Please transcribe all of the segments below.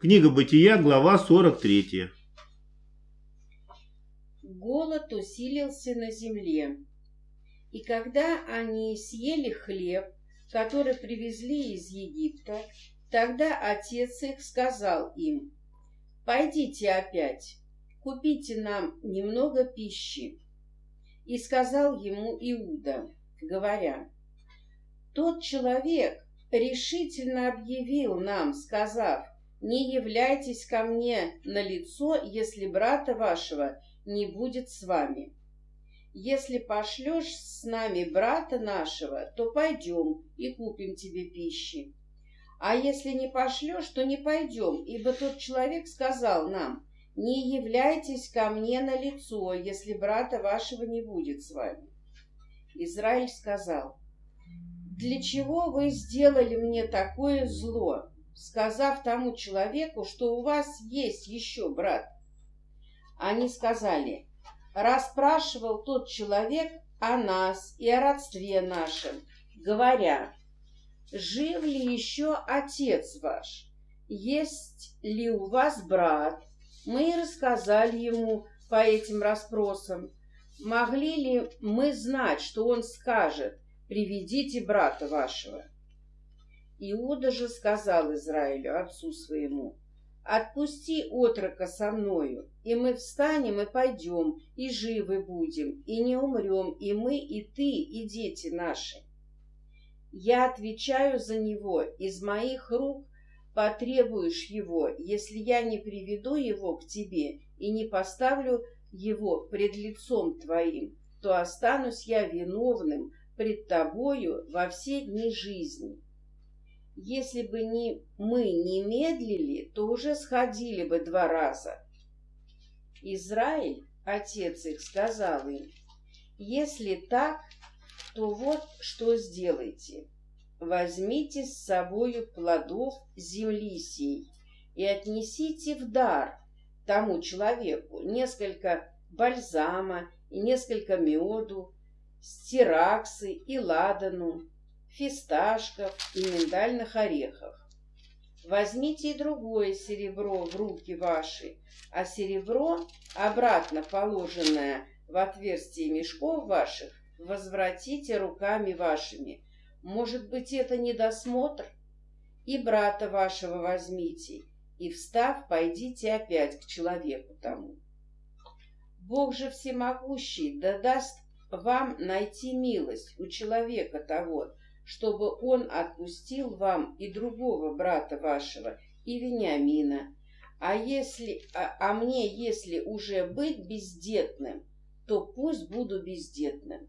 Книга Бытия, глава 43. Голод усилился на земле. И когда они съели хлеб, который привезли из Египта, тогда отец их сказал им, «Пойдите опять, купите нам немного пищи». И сказал ему Иуда, говоря, «Тот человек решительно объявил нам, сказав, не являйтесь ко мне на лицо, если брата вашего не будет с вами. Если пошлешь с нами брата нашего, то пойдем и купим тебе пищи. А если не пошлешь, то не пойдем, ибо тот человек сказал нам, не являйтесь ко мне на лицо, если брата вашего не будет с вами. Израиль сказал, для чего вы сделали мне такое зло, сказав тому человеку, что у вас есть еще брат? Они сказали, расспрашивал тот человек о нас и о родстве нашем, говоря, жив ли еще отец ваш, есть ли у вас брат? Мы рассказали ему по этим расспросам. Могли ли мы знать, что он скажет, приведите брата вашего? Иуда же сказал Израилю, отцу своему, Отпусти отрока со мною, и мы встанем и пойдем, и живы будем, и не умрем, и мы, и ты, и дети наши. Я отвечаю за него, из моих рук потребуешь его, если я не приведу его к тебе и не поставлю его пред лицом твоим, то останусь я виновным пред тобою во все дни жизни. Если бы не мы не медлили, то уже сходили бы два раза. Израиль, отец их, сказал им, если так, то вот что сделайте. Возьмите с собою плодов земли сей и отнесите в дар тому человеку несколько бальзама и несколько меду, стираксы и ладану, фисташков и миндальных орехов. Возьмите и другое серебро в руки ваши, а серебро, обратно положенное в отверстие мешков ваших, возвратите руками вашими. Может быть, это недосмотр? И брата вашего возьмите, и, встав, пойдите опять к человеку тому. Бог же всемогущий да даст вам найти милость у человека того, чтобы он отпустил вам и другого брата вашего, и Вениамина. А если, а, а мне, если уже быть бездетным, то пусть буду бездетным.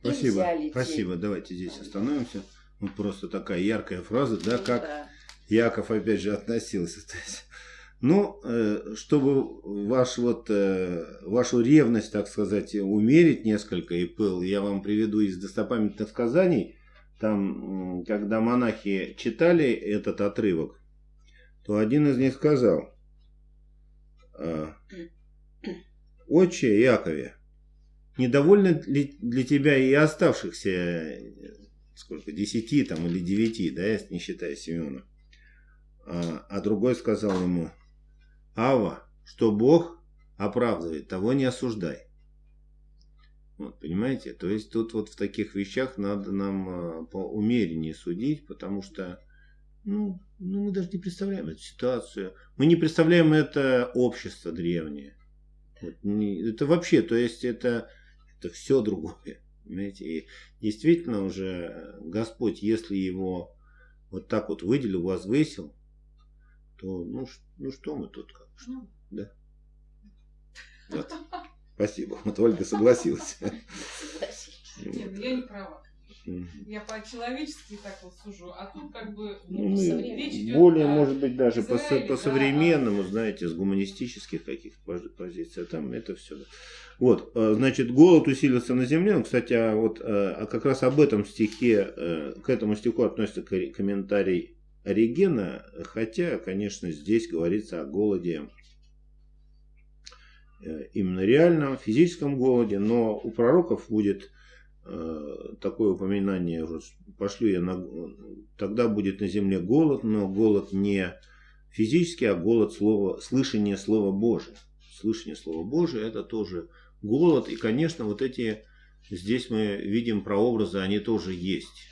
Спасибо, спасибо. Давайте здесь остановимся. Ну, просто такая яркая фраза, да, как да. Яков опять же относился. Есть, ну, э, чтобы ваш, вот, э, вашу ревность, так сказать, умерить несколько и пыл, я вам приведу из достопамятных сказаний. Там, когда монахи читали этот отрывок, то один из них сказал, «А, «Отче Якове, недовольны ли для тебя и оставшихся, сколько, десяти там или девяти, да, не считая Семена?» а, а другой сказал ему, Ава, что Бог оправдывает, того не осуждай. Вот, понимаете? То есть тут вот в таких вещах надо нам а, по умереннее судить, потому что ну, ну, мы даже не представляем эту ситуацию. Мы не представляем это общество древнее. Это вообще, то есть это, это все другое. Понимаете? И действительно уже Господь, если его вот так вот выделил, возвысил, то ну, ну что мы тут как? Ну. Да. Вот. Спасибо. Вот Ольга согласилась. Нет, ну я не права. Я по-человечески так вот сужу, а тут как бы ну, речь идет более, может быть, даже по, по современному, да. знаете, с гуманистических каких-то позиций, а там это все. Вот, э, значит, голод усилился на земле. Ну, кстати, а вот э, а как раз об этом стихе, э, к этому стиху относится комментарий Оригена, хотя, конечно, здесь говорится о голоде Э, именно реальном физическом голоде, но у пророков будет э, такое упоминание, пошлю я на, тогда будет на земле голод, но голод не физически, а голод слова, слышание Слова Божия. Слышание Слова Божия – это тоже голод. И, конечно, вот эти, здесь мы видим прообразы, они тоже есть.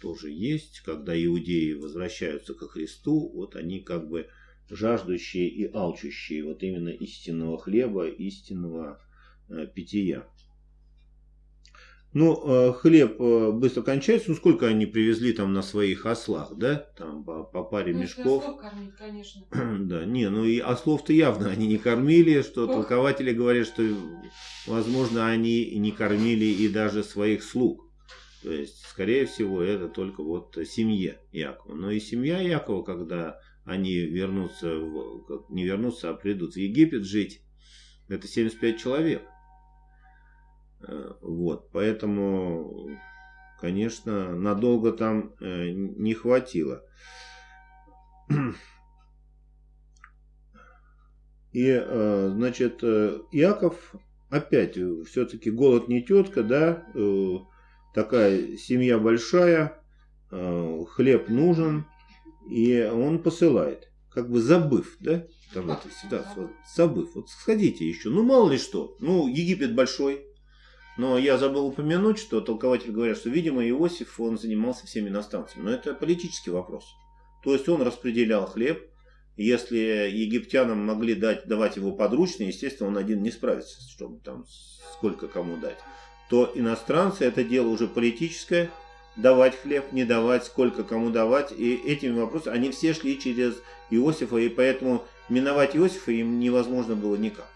Тоже есть, когда иудеи возвращаются ко Христу, вот они как бы жаждущие и алчущие вот именно истинного хлеба, истинного э, питья. Ну, э, хлеб э, быстро кончается. Ну, сколько они привезли там на своих ослах, да? Там по, по паре ну, мешков. Ослов кормить, конечно. да, не, ну и ослов-то явно они не кормили, что Ох. толкователи говорят, что, возможно, они не кормили и даже своих слуг. То есть, скорее всего, это только вот семье Якова. Но и семья Якова, когда они вернутся, в, не вернутся, а придут в Египет жить, это 75 человек. Э, вот, поэтому, конечно, надолго там э, не хватило. И, э, значит, Яков опять, все-таки голод не тетка, да, такая семья большая, хлеб нужен, и он посылает, как бы забыв, да, там эту ситуацию, вот, забыв, вот сходите еще, ну мало ли что, ну Египет большой, но я забыл упомянуть, что толкователи говорят, что, видимо, Иосиф, он занимался всеми иностранцами. Но это политический вопрос. То есть он распределял хлеб. Если египтянам могли дать, давать его подручно, естественно, он один не справится, чтобы там сколько кому дать. То иностранцы это дело уже политическое, давать хлеб, не давать, сколько кому давать. И этими вопросами, они все шли через Иосифа, и поэтому миновать Иосифа им невозможно было никак.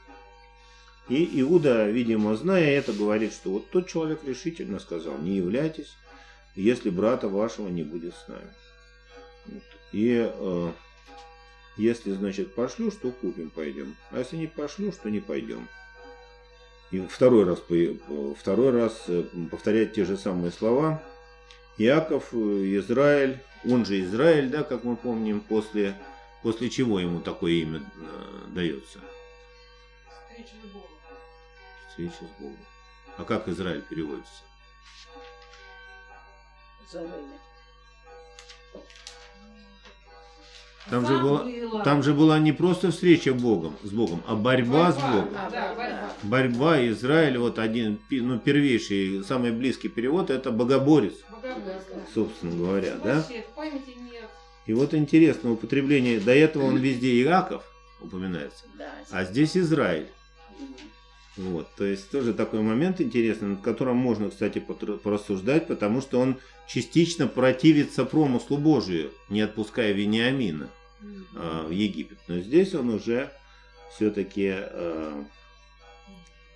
И Иуда, видимо, зная это, говорит, что вот тот человек решительно сказал, не являйтесь, если брата вашего не будет с нами. Вот. И э, если, значит, пошлю, что купим, пойдем. А если не пошлю, что не пойдем. И второй раз, второй раз э, повторять те же самые слова. Иаков, э, Израиль, он же Израиль, да, как мы помним, после, после чего ему такое имя э, дается? Встреча с Богом встреча с Богом. А как Израиль переводится? Там же, была, там же была не просто встреча Богом, с Богом, а борьба, борьба с Богом. Да, борьба. борьба Израиль, вот один, ну, первейший, самый близкий перевод, это богоборец, богоборец. собственно говоря. да? И вот интересно употребление, до этого он везде Иаков упоминается, а здесь Израиль. Вот, то есть тоже такой момент интересный, над которым можно, кстати, порассуждать, потому что он частично противится промыслу Божию, не отпуская Вениамина э, в Египет. Но здесь он уже все-таки э,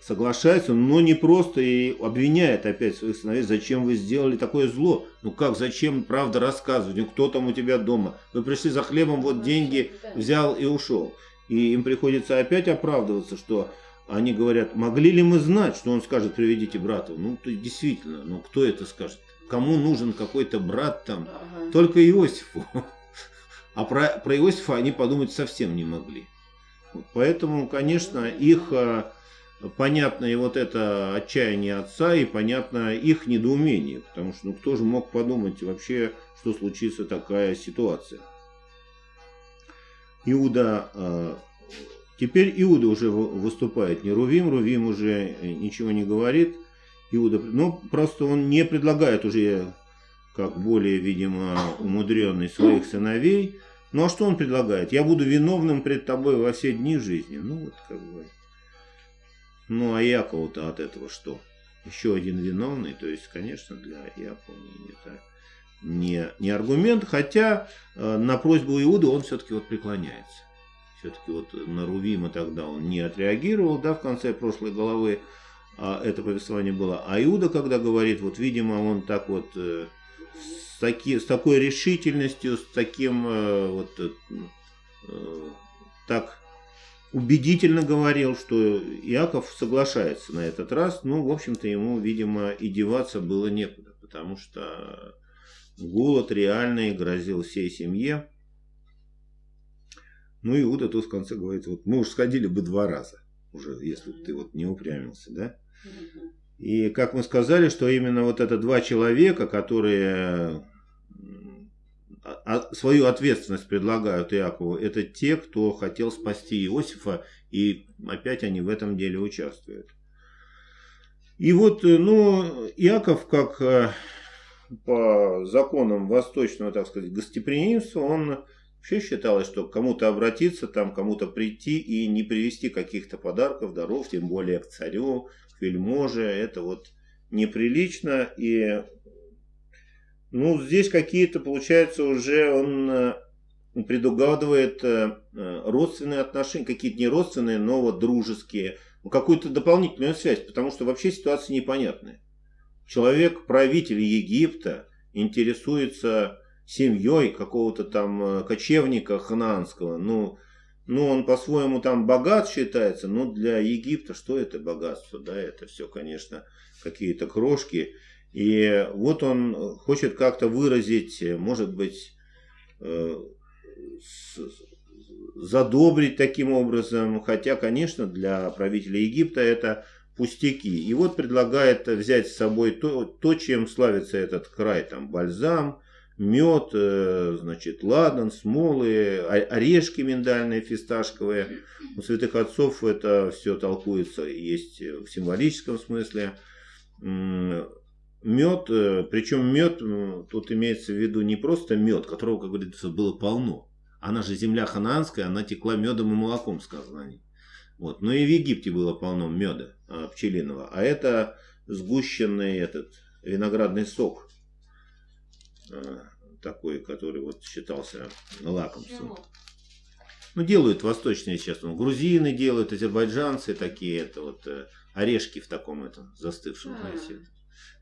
соглашается, но не просто и обвиняет опять своих сыновей, зачем вы сделали такое зло. Ну как, зачем правда рассказывать, ну кто там у тебя дома? Вы пришли за хлебом, вот деньги взял и ушел. И им приходится опять оправдываться, что они говорят, могли ли мы знать, что он скажет, приведите брата? Ну, то действительно, ну кто это скажет? Кому нужен какой-то брат там? Ага. Только Иосифу. А про, про Иосифа они подумать совсем не могли. Вот, поэтому, конечно, их а, понятно и вот это отчаяние отца, и понятно их недоумение. Потому что ну, кто же мог подумать вообще, что случится такая ситуация? Иуда а, Теперь Иуда уже выступает не Рувим, Рувим уже э, ничего не говорит. Иуда, ну, просто он не предлагает уже, как более, видимо, умудренный своих сыновей. Ну, а что он предлагает? Я буду виновным пред тобой во все дни жизни. Ну, вот как бы. Ну, а Якова-то от этого что? Еще один виновный, то есть, конечно, для Якова это не, не аргумент, хотя э, на просьбу Иуды он все-таки вот преклоняется все-таки вот на Рувима тогда он не отреагировал, да, в конце прошлой главы а это повествование было. А Иуда, когда говорит, вот, видимо, он так вот э, с, таки, с такой решительностью, с таким э, вот э, э, так убедительно говорил, что Иаков соглашается на этот раз. Ну, в общем-то, ему, видимо, и деваться было некуда, потому что голод реальный грозил всей семье. Ну, Иуда тут в конце говорит, вот мы уж сходили бы два раза, уже, если ты вот не упрямился, да? И как мы сказали, что именно вот это два человека, которые а, свою ответственность предлагают Иакову, это те, кто хотел спасти Иосифа, и опять они в этом деле участвуют. И вот, э, ну, Иаков, как э, по законам восточного, так сказать, гостеприимства, он вообще считалось, что кому-то обратиться, там кому-то прийти и не привезти каких-то подарков, даров, тем более к царю, к вельможе, это вот неприлично. И ну, здесь какие-то, получается, уже он э, предугадывает э, э, родственные отношения, какие-то не родственные, но вот дружеские, ну, какую-то дополнительную связь, потому что вообще ситуация непонятная. Человек, правитель Египта, интересуется семьей какого-то там кочевника хананского, ну, ну, он по-своему там богат считается, но для Египта что это богатство, да, это все, конечно, какие-то крошки. И вот он хочет как-то выразить, может быть, э, задобрить таким образом, хотя, конечно, для правителя Египта это пустяки. И вот предлагает взять с собой то, то чем славится этот край, там бальзам, мед, э, значит, ладан, смолы, орешки миндальные, фисташковые. У святых отцов это все толкуется, есть в символическом смысле мед, э, причем мед, тут имеется в виду не просто мед, которого, как говорится, было полно. Она же земля ханаанская, она текла медом и молоком, сказано о Вот. Но и в Египте было полно меда а, пчелиного. А это сгущенный этот виноградный сок. А, такой, который вот считался лакомством. Ну, делают восточные сейчас. Ну, грузины делают, азербайджанцы такие. Это вот э, орешки в таком этом застывшем а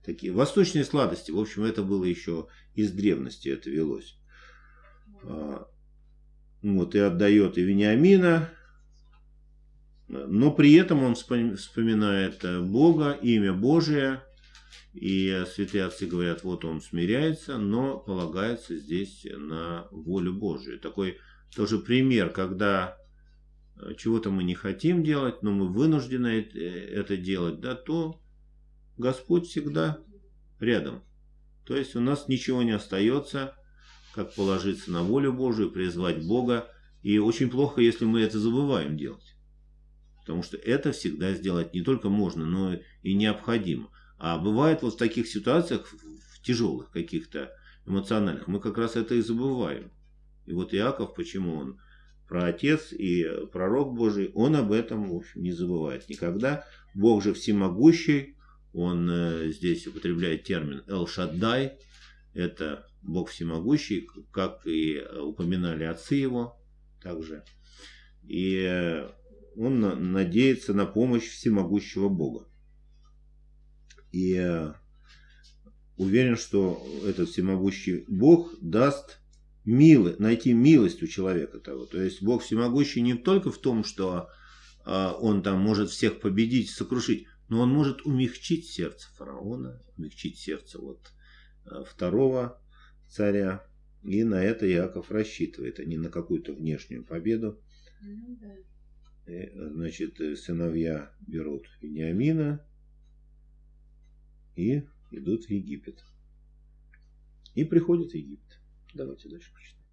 такие восточные сладости. В общем, это было еще из древности, это велось. А, вот, и отдает и Вениамина, но при этом он вспоминает Бога, имя Божие, и святые отцы говорят, вот он смиряется, но полагается здесь на волю Божию. Такой тоже пример, когда чего-то мы не хотим делать, но мы вынуждены это делать, да, то Господь всегда рядом. То есть у нас ничего не остается, как положиться на волю Божию, призвать Бога. И очень плохо, если мы это забываем делать. Потому что это всегда сделать не только можно, но и необходимо. А бывает вот в таких ситуациях, в тяжелых каких-то эмоциональных, мы как раз это и забываем. И вот Иаков, почему он про Отец и пророк Божий, он об этом, в общем, не забывает никогда. Бог же всемогущий, он э, здесь употребляет термин «Эл-Шаддай», это Бог всемогущий, как и упоминали отцы его также. И э, он надеется на помощь всемогущего Бога. И э, уверен, что этот всемогущий Бог даст милы, найти милость у человека того. То есть Бог всемогущий не только в том, что он там может всех победить, сокрушить, но он может умягчить сердце фараона, умягчить сердце вот э, второго царя. И на это Иаков рассчитывает, а не на какую-то внешнюю победу. Ну, значит, э, сыновья берут Вениамина и идут в Египет. И приходят в Египет. Давайте дальше прочитаем.